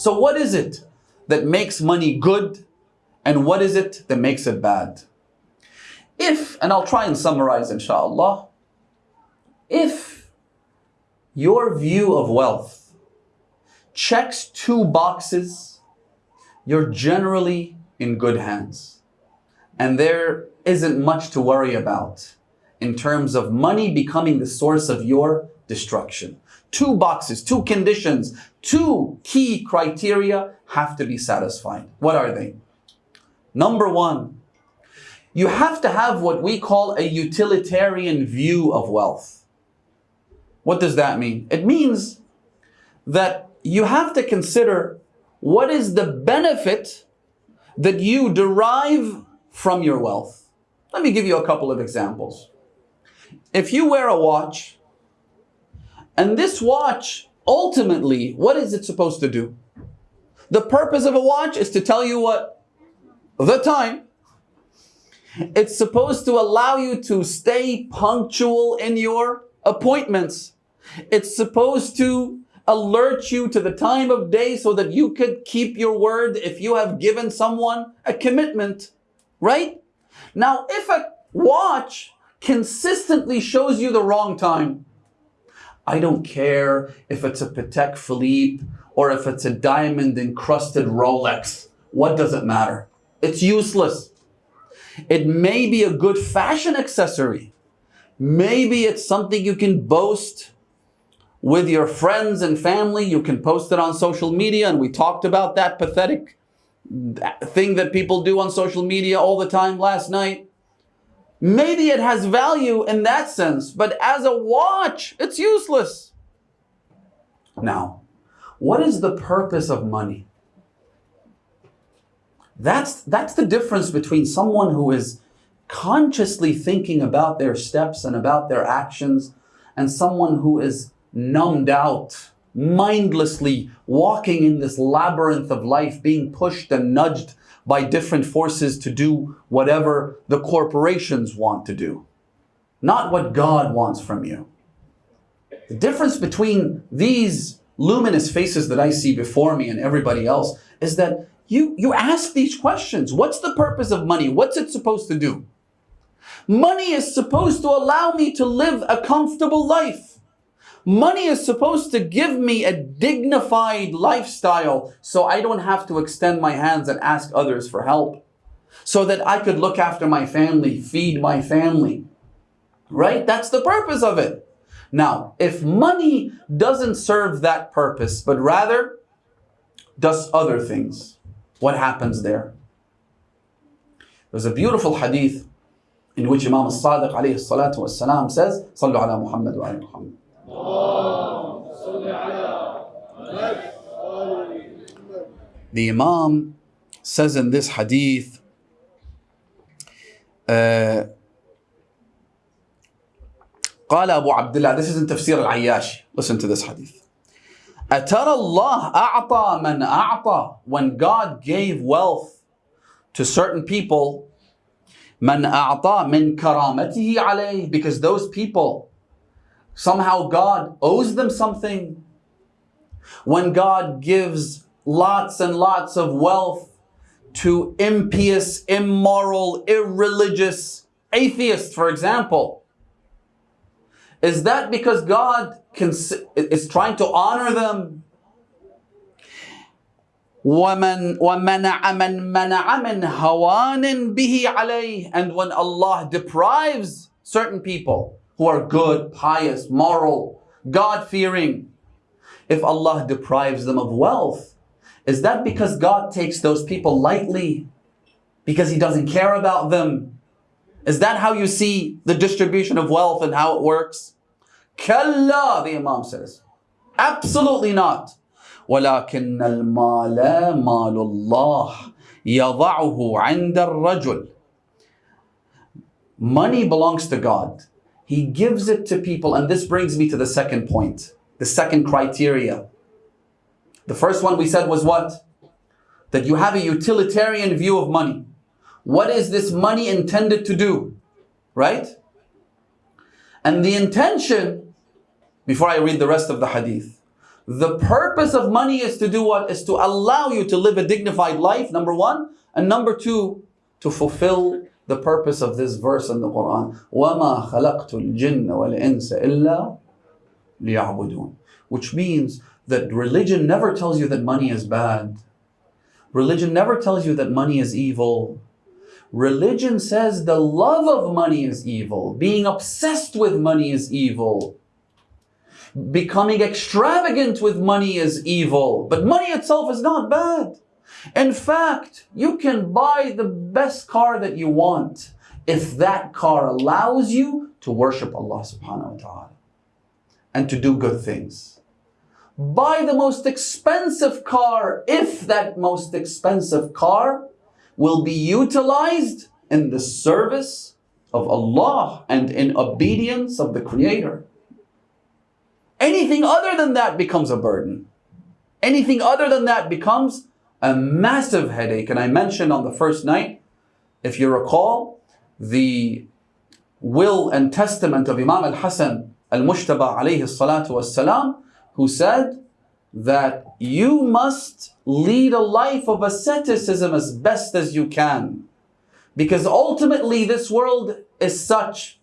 So what is it that makes money good and what is it that makes it bad? If, and I'll try and summarize inshallah, if your view of wealth checks two boxes, you're generally in good hands. And there isn't much to worry about in terms of money becoming the source of your destruction. Two boxes, two conditions, two key criteria have to be satisfied. What are they? Number one, you have to have what we call a utilitarian view of wealth. What does that mean? It means that you have to consider what is the benefit that you derive from your wealth. Let me give you a couple of examples. If you wear a watch, and this watch, ultimately, what is it supposed to do? The purpose of a watch is to tell you what? The time. It's supposed to allow you to stay punctual in your appointments. It's supposed to alert you to the time of day so that you could keep your word if you have given someone a commitment, right? Now, if a watch consistently shows you the wrong time, I don't care if it's a Patek Philippe or if it's a diamond encrusted Rolex. What does it matter? It's useless. It may be a good fashion accessory. Maybe it's something you can boast with your friends and family. You can post it on social media. And we talked about that pathetic thing that people do on social media all the time last night. Maybe it has value in that sense, but as a watch, it's useless. Now, what is the purpose of money? That's, that's the difference between someone who is consciously thinking about their steps and about their actions and someone who is numbed out, mindlessly walking in this labyrinth of life, being pushed and nudged by different forces to do whatever the corporations want to do, not what God wants from you. The difference between these luminous faces that I see before me and everybody else is that you, you ask these questions. What's the purpose of money? What's it supposed to do? Money is supposed to allow me to live a comfortable life. Money is supposed to give me a dignified lifestyle so I don't have to extend my hands and ask others for help. So that I could look after my family, feed my family. Right? That's the purpose of it. Now, if money doesn't serve that purpose, but rather does other things, what happens there? There's a beautiful hadith in which Imam al-Sadiq alayhi salatu wasalam says, ala Muhammad wa ala Muhammad. The Imam says in this hadith, uh, قال أبو عبد الله this is in تفسير العياشي listen to this hadith أترى الله أعطى من أعطى when God gave wealth to certain people من أعطى من كرامته عليه because those people Somehow God owes them something. When God gives lots and lots of wealth to impious, immoral, irreligious atheists, for example, is that because God is trying to honor them? ومن ومنع من منع من هوان به عليه and when Allah deprives certain people who are good, pious, moral, God-fearing. If Allah deprives them of wealth, is that because God takes those people lightly? Because He doesn't care about them? Is that how you see the distribution of wealth and how it works? Kalla, the Imam says. Absolutely not. ولكن المال مال الله يضعه عند الرجل Money belongs to God. He gives it to people. And this brings me to the second point, the second criteria. The first one we said was what? That you have a utilitarian view of money. What is this money intended to do? Right? And the intention, before I read the rest of the hadith, The purpose of money is to do what? Is to allow you to live a dignified life, number one. And number two, to fulfill the purpose of this verse in the Quran. وَمَا خَلَقْتُ الْجِنَّ وَالْإِنسَ إِلَّا لِيَعْبُدُونَ Which means that religion never tells you that money is bad. Religion never tells you that money is evil. Religion says the love of money is evil. Being obsessed with money is evil. Becoming extravagant with money is evil. But money itself is not bad. In fact, you can buy the best car that you want if that car allows you to worship Allah subhanahu wa ta'ala and to do good things. Buy the most expensive car if that most expensive car will be utilized in the service of Allah and in obedience of the Creator. Anything other than that becomes a burden. Anything other than that becomes a massive headache. And I mentioned on the first night, if you recall, the will and testament of Imam al-Hasan al-Mujtaba alayhi salatu wasalam, who said that you must lead a life of asceticism as best as you can. Because ultimately this world is such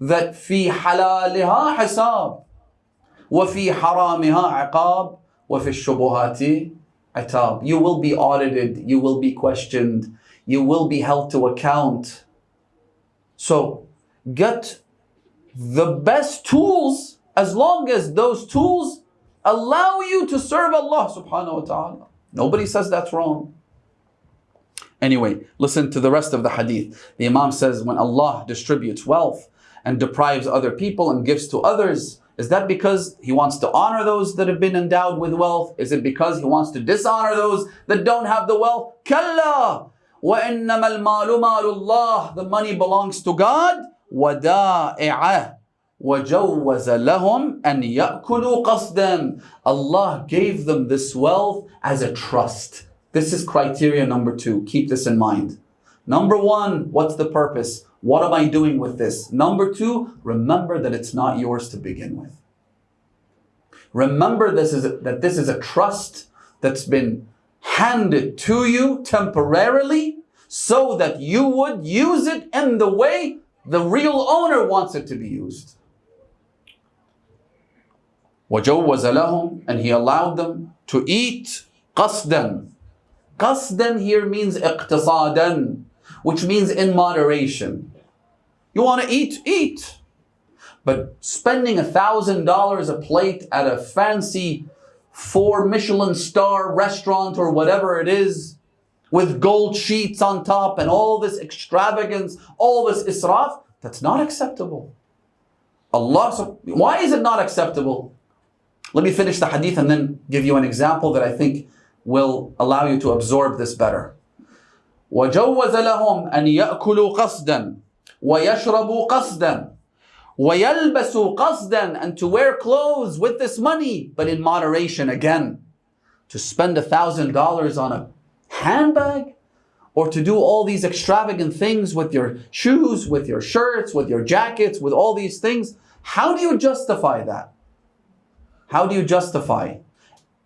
that في حلالها حساب وفي حرامها عقاب وفي الشبهات atab. You will be audited, you will be questioned, you will be held to account. So get the best tools as long as those tools allow you to serve Allah subhanahu wa ta'ala. Nobody says that's wrong. Anyway, listen to the rest of the hadith. The Imam says when Allah distributes wealth and deprives other people and gives to others, is that because he wants to honor those that have been endowed with wealth? Is it because he wants to dishonor those that don't have the wealth? Kalla! وَإِنَّمَا الْمَالُ مَالُ اللَّهِ The money belongs to God. وَدَائِعَهُ وَجَوَّزَ لَهُمْ أَنْ يَأْكُلُوا قَصْدًا Allah gave them this wealth as a trust. This is criteria number two. Keep this in mind. Number one, what's the purpose? What am I doing with this? Number two, remember that it's not yours to begin with. Remember this is a, that this is a trust that's been handed to you temporarily so that you would use it in the way the real owner wants it to be used. وَجَوَّزَ لَهُمْ And he allowed them to eat قَصْدًا قَصْدًا here means اقتصادا which means in moderation. You want to eat? Eat. But spending a thousand dollars a plate at a fancy four Michelin star restaurant or whatever it is, with gold sheets on top and all this extravagance, all this israf, that's not acceptable. Allah, why is it not acceptable? Let me finish the hadith and then give you an example that I think will allow you to absorb this better. وجوز لهم أن يأكلوا قصدا ويشربوا قصدا ويلبسوا قصدا and to wear clothes with this money but in moderation again to spend a thousand dollars on a handbag or to do all these extravagant things with your shoes with your shirts with your jackets with all these things how do you justify that how do you justify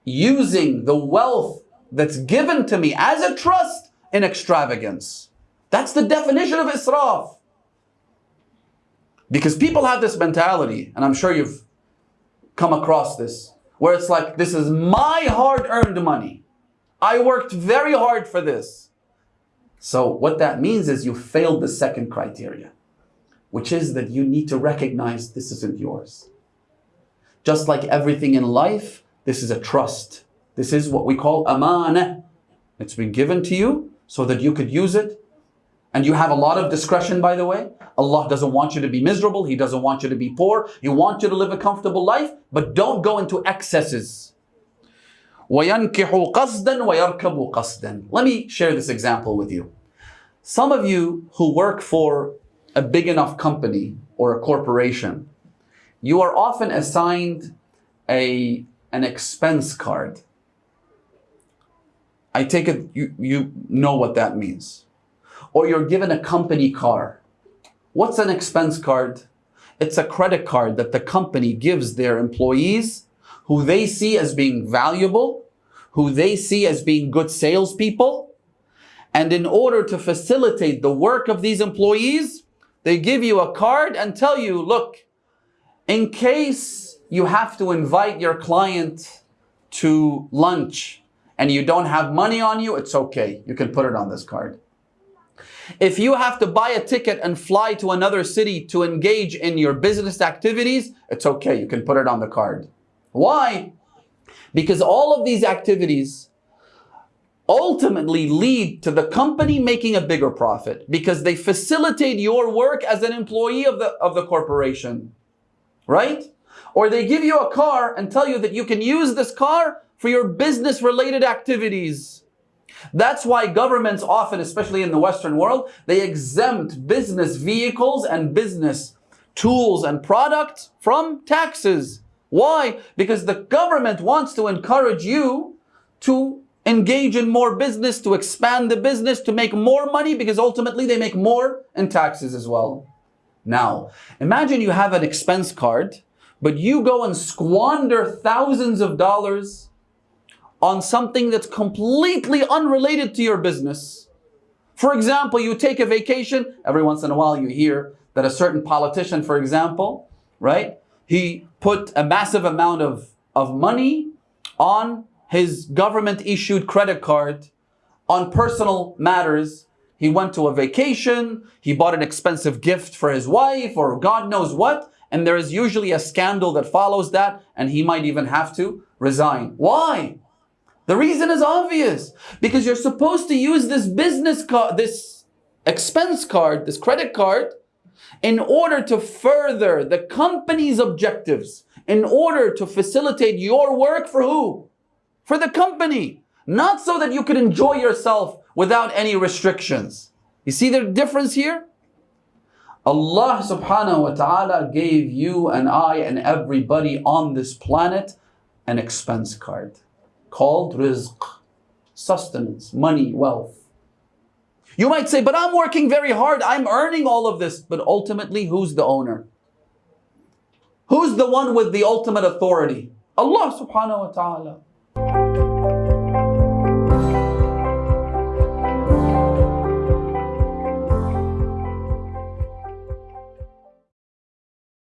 using the wealth that's given to me as a trust in extravagance. That's the definition of israf. Because people have this mentality, and I'm sure you've come across this, where it's like, this is my hard-earned money. I worked very hard for this. So what that means is you failed the second criteria, which is that you need to recognize this isn't yours. Just like everything in life, this is a trust. This is what we call amana. It's been given to you so that you could use it. And you have a lot of discretion, by the way. Allah doesn't want you to be miserable. He doesn't want you to be poor. He wants you to live a comfortable life, but don't go into excesses. وَيَنْكِحُ قَصْدًا وَيَرْكَبُ قَصْدًا Let me share this example with you. Some of you who work for a big enough company or a corporation, you are often assigned a, an expense card. I take it you, you know what that means. Or you're given a company car. What's an expense card? It's a credit card that the company gives their employees who they see as being valuable, who they see as being good salespeople. And in order to facilitate the work of these employees, they give you a card and tell you, look, in case you have to invite your client to lunch and you don't have money on you, it's okay. You can put it on this card. If you have to buy a ticket and fly to another city to engage in your business activities, it's okay. You can put it on the card. Why? Because all of these activities ultimately lead to the company making a bigger profit because they facilitate your work as an employee of the, of the corporation, right? Or they give you a car and tell you that you can use this car for your business related activities. That's why governments often, especially in the Western world, they exempt business vehicles and business tools and products from taxes. Why? Because the government wants to encourage you to engage in more business, to expand the business, to make more money because ultimately they make more in taxes as well. Now, imagine you have an expense card, but you go and squander thousands of dollars on something that's completely unrelated to your business. For example, you take a vacation, every once in a while you hear that a certain politician, for example, right, he put a massive amount of, of money on his government issued credit card on personal matters. He went to a vacation, he bought an expensive gift for his wife or God knows what, and there is usually a scandal that follows that and he might even have to resign. Why? The reason is obvious. Because you're supposed to use this business card, this expense card, this credit card, in order to further the company's objectives, in order to facilitate your work for who? For the company. Not so that you could enjoy yourself without any restrictions. You see the difference here? Allah subhanahu wa ta'ala gave you and I and everybody on this planet an expense card called rizq, sustenance, money, wealth. You might say, but I'm working very hard, I'm earning all of this. But ultimately, who's the owner? Who's the one with the ultimate authority? Allah subhanahu wa ta'ala.